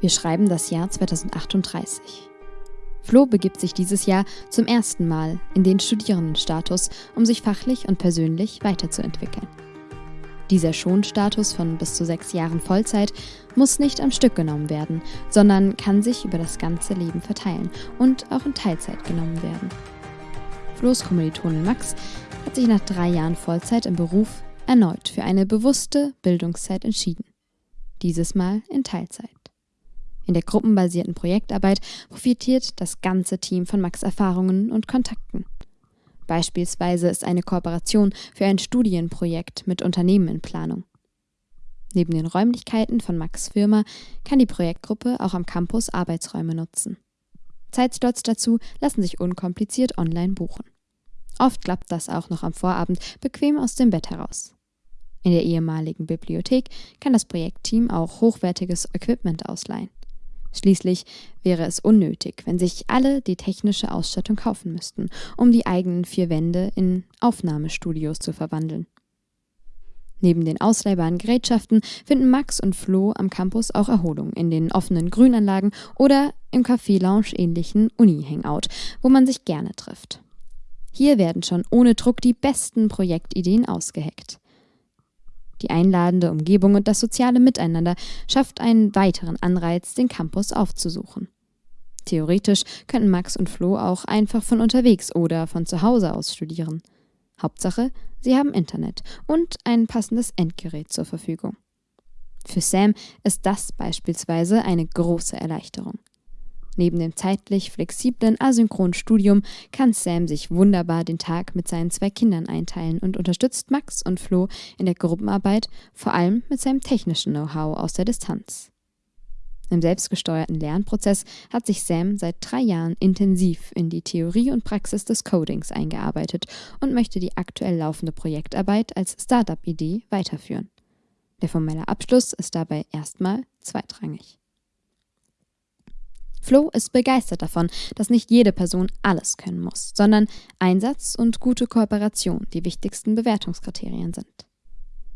Wir schreiben das Jahr 2038. Flo begibt sich dieses Jahr zum ersten Mal in den Studierendenstatus, um sich fachlich und persönlich weiterzuentwickeln. Dieser Schonstatus von bis zu sechs Jahren Vollzeit muss nicht am Stück genommen werden, sondern kann sich über das ganze Leben verteilen und auch in Teilzeit genommen werden. Flo's Kommilitonin Max hat sich nach drei Jahren Vollzeit im Beruf erneut für eine bewusste Bildungszeit entschieden. Dieses Mal in Teilzeit. In der gruppenbasierten Projektarbeit profitiert das ganze Team von Max Erfahrungen und Kontakten. Beispielsweise ist eine Kooperation für ein Studienprojekt mit Unternehmen in Planung. Neben den Räumlichkeiten von Max Firma kann die Projektgruppe auch am Campus Arbeitsräume nutzen. Zeitslots dazu lassen sich unkompliziert online buchen. Oft klappt das auch noch am Vorabend bequem aus dem Bett heraus. In der ehemaligen Bibliothek kann das Projektteam auch hochwertiges Equipment ausleihen. Schließlich wäre es unnötig, wenn sich alle die technische Ausstattung kaufen müssten, um die eigenen vier Wände in Aufnahmestudios zu verwandeln. Neben den ausleihbaren Gerätschaften finden Max und Flo am Campus auch Erholung in den offenen Grünanlagen oder im Café-Lounge ähnlichen Uni-Hangout, wo man sich gerne trifft. Hier werden schon ohne Druck die besten Projektideen ausgeheckt. Die einladende Umgebung und das soziale Miteinander schafft einen weiteren Anreiz, den Campus aufzusuchen. Theoretisch könnten Max und Flo auch einfach von unterwegs oder von zu Hause aus studieren. Hauptsache, sie haben Internet und ein passendes Endgerät zur Verfügung. Für Sam ist das beispielsweise eine große Erleichterung. Neben dem zeitlich flexiblen asynchronen Studium kann Sam sich wunderbar den Tag mit seinen zwei Kindern einteilen und unterstützt Max und Flo in der Gruppenarbeit, vor allem mit seinem technischen Know-how aus der Distanz. Im selbstgesteuerten Lernprozess hat sich Sam seit drei Jahren intensiv in die Theorie und Praxis des Codings eingearbeitet und möchte die aktuell laufende Projektarbeit als Startup-Idee weiterführen. Der formelle Abschluss ist dabei erstmal zweitrangig. Flo ist begeistert davon, dass nicht jede Person alles können muss, sondern Einsatz und gute Kooperation die wichtigsten Bewertungskriterien sind.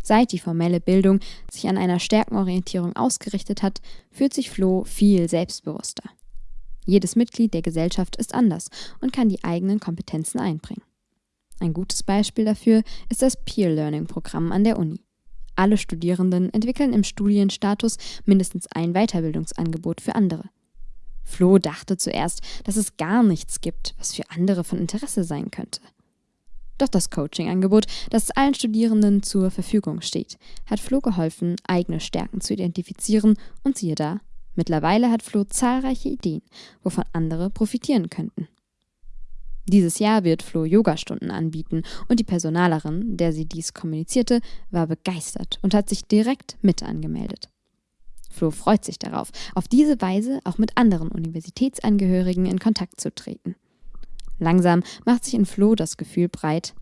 Seit die formelle Bildung sich an einer Stärkenorientierung ausgerichtet hat, fühlt sich Flo viel selbstbewusster. Jedes Mitglied der Gesellschaft ist anders und kann die eigenen Kompetenzen einbringen. Ein gutes Beispiel dafür ist das Peer Learning Programm an der Uni. Alle Studierenden entwickeln im Studienstatus mindestens ein Weiterbildungsangebot für andere. Flo dachte zuerst, dass es gar nichts gibt, was für andere von Interesse sein könnte. Doch das Coaching-Angebot, das allen Studierenden zur Verfügung steht, hat Flo geholfen, eigene Stärken zu identifizieren und siehe da, mittlerweile hat Flo zahlreiche Ideen, wovon andere profitieren könnten. Dieses Jahr wird Flo Yogastunden anbieten und die Personalerin, der sie dies kommunizierte, war begeistert und hat sich direkt mit angemeldet. Flo freut sich darauf, auf diese Weise auch mit anderen Universitätsangehörigen in Kontakt zu treten. Langsam macht sich in Flo das Gefühl breit,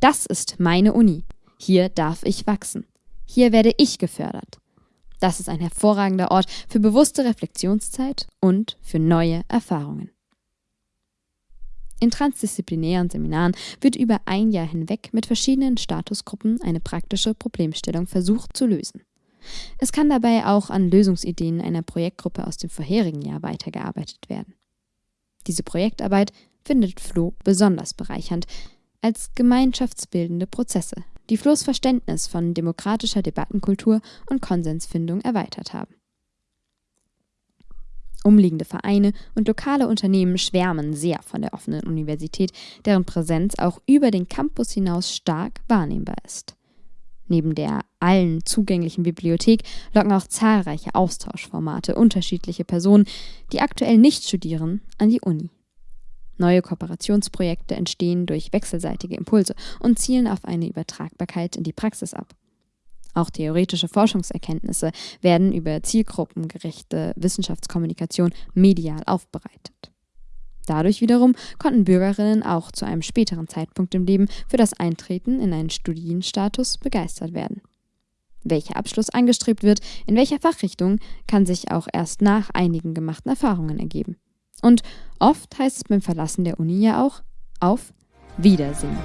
das ist meine Uni. Hier darf ich wachsen. Hier werde ich gefördert. Das ist ein hervorragender Ort für bewusste Reflexionszeit und für neue Erfahrungen. In transdisziplinären Seminaren wird über ein Jahr hinweg mit verschiedenen Statusgruppen eine praktische Problemstellung versucht zu lösen. Es kann dabei auch an Lösungsideen einer Projektgruppe aus dem vorherigen Jahr weitergearbeitet werden. Diese Projektarbeit findet Flo besonders bereichernd als gemeinschaftsbildende Prozesse, die Flohs Verständnis von demokratischer Debattenkultur und Konsensfindung erweitert haben. Umliegende Vereine und lokale Unternehmen schwärmen sehr von der offenen Universität, deren Präsenz auch über den Campus hinaus stark wahrnehmbar ist. Neben der allen zugänglichen Bibliothek locken auch zahlreiche Austauschformate unterschiedliche Personen, die aktuell nicht studieren, an die Uni. Neue Kooperationsprojekte entstehen durch wechselseitige Impulse und zielen auf eine Übertragbarkeit in die Praxis ab. Auch theoretische Forschungserkenntnisse werden über zielgruppengerechte Wissenschaftskommunikation medial aufbereitet. Dadurch wiederum konnten Bürgerinnen auch zu einem späteren Zeitpunkt im Leben für das Eintreten in einen Studienstatus begeistert werden. Welcher Abschluss angestrebt wird, in welcher Fachrichtung, kann sich auch erst nach einigen gemachten Erfahrungen ergeben. Und oft heißt es beim Verlassen der Uni ja auch auf Wiedersehen.